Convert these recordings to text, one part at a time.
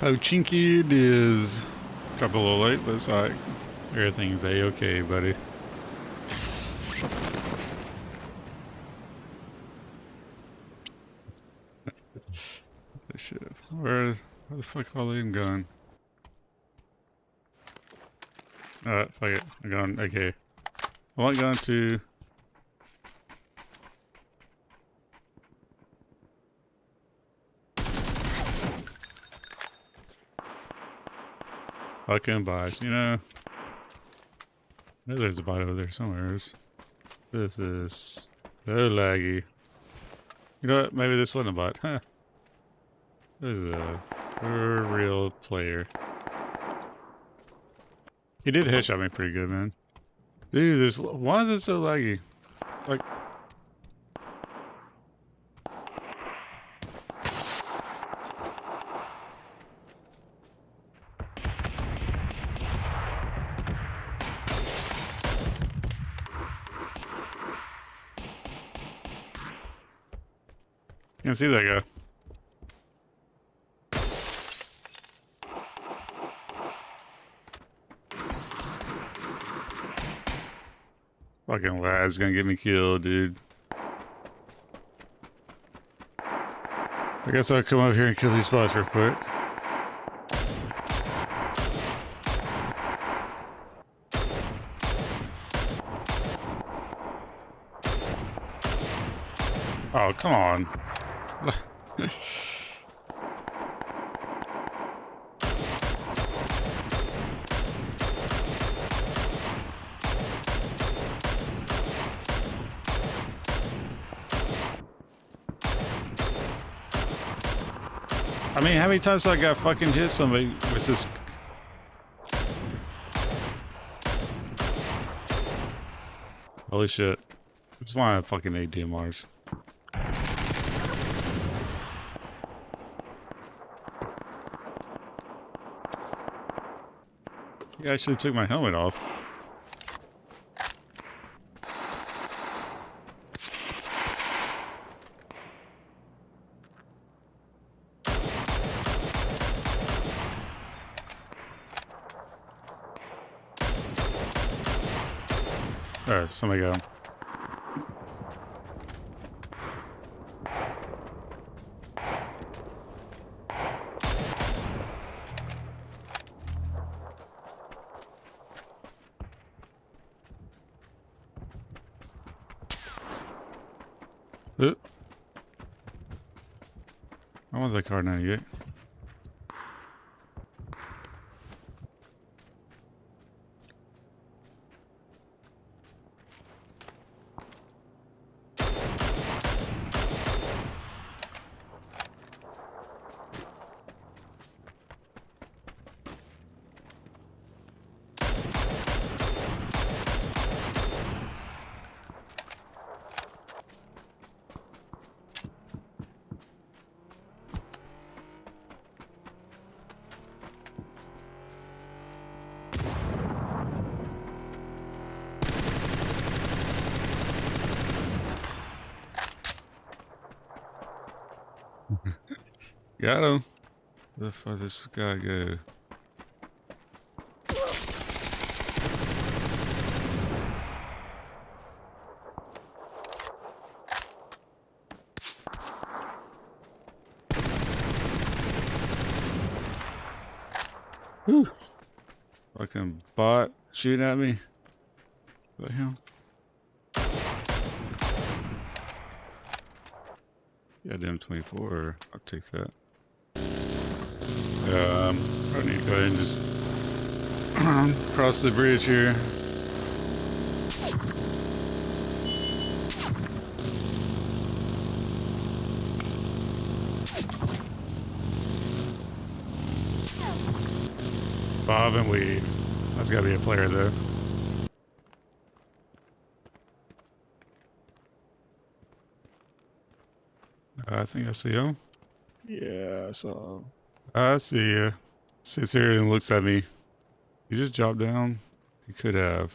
Pochinki it is. A little late, but alright. Everything's a-okay, buddy. Shit. Where, where the fuck all them going? Alright, fuck it. I'm going, okay. I want going to... Fucking bots, you know? There's a bot over there somewhere. This is so laggy. You know what? Maybe this wasn't a bot. Huh. This is a real player. He did headshot me pretty good, man. Dude, this why is it so laggy? Like Can't see that guy. Fucking lad's gonna get me killed, dude. I guess I'll come over here and kill these spots real quick. Oh, come on. I mean, how many times I got fucking hit somebody with this? Holy shit. That's why I fucking hate DMRs. Actually took my helmet off. There, somebody got Oop. I want the Kar98. Got him. Where the fuck this guy go? Whew. Fucking bot shooting at me. The hell? Goddamn 24. I'll take that. Um, I need to go ahead and just cross the bridge here. Bob and weaves. That's got to be a player though. I think I see him. Yeah, saw him. Um, I see you. Sits there and looks at me. You just dropped down? You could have.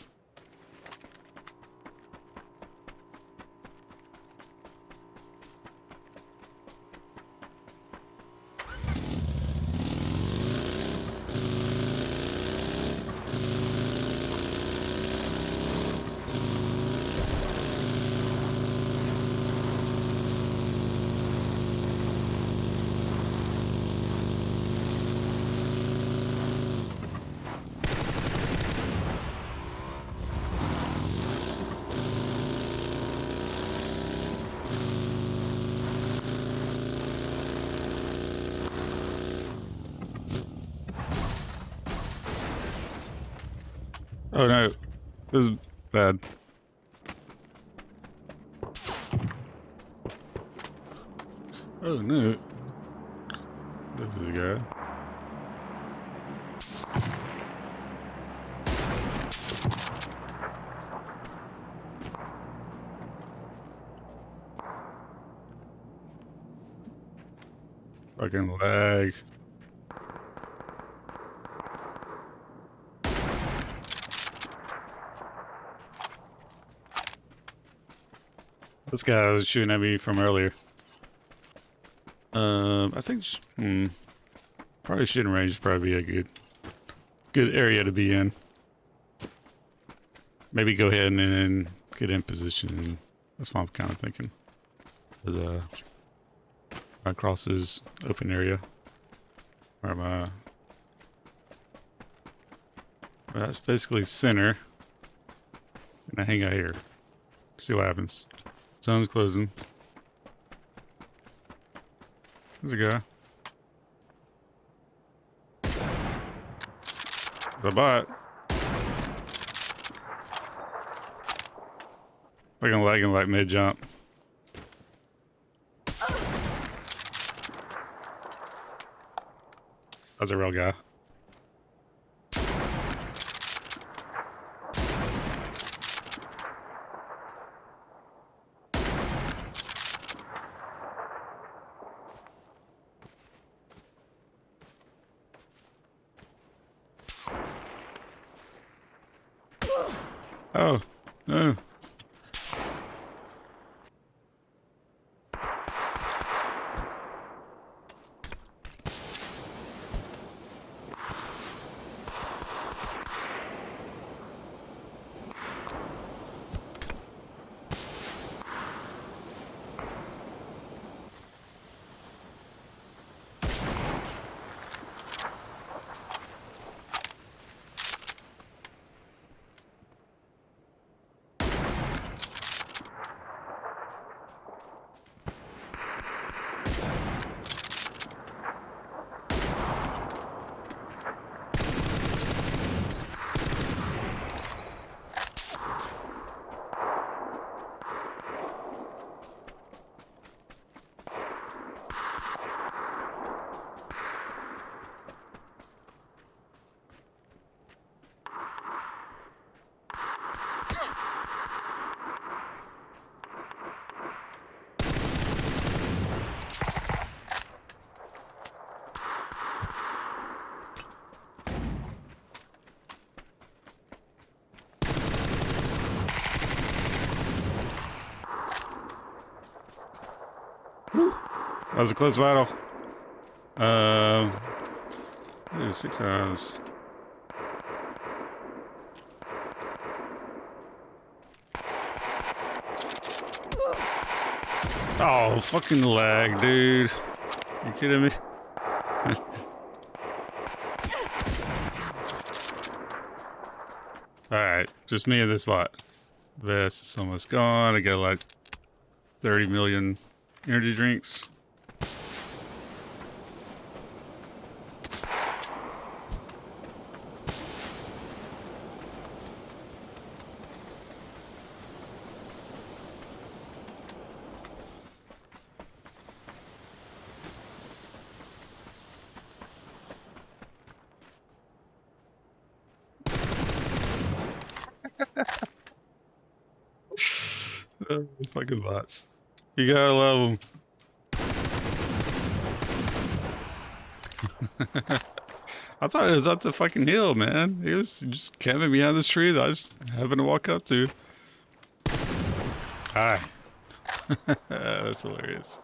Oh no, this is bad. Oh no. This is good. Fucking lag. This guy was shooting at me from earlier. Um, I think, hmm, probably shooting range probably a good, good area to be in. Maybe go ahead and, and get in position. That's what I'm kind of thinking. The uh, across this open area. Where my that's basically center. And I hang out here. See what happens. Zone's closing. There's a guy. The bot. Fucking lagging like mid jump. That's a real guy. Oh, no. That was a close battle. Um, ooh, six hours. Oh, fucking lag, dude. You kidding me? Alright, just me and this bot. This is almost gone. I got like 30 million energy drinks. fucking bots. You gotta love them. I thought it was up the fucking hill, man. He was just camping behind this tree that I was having to walk up to. Hi. That's hilarious.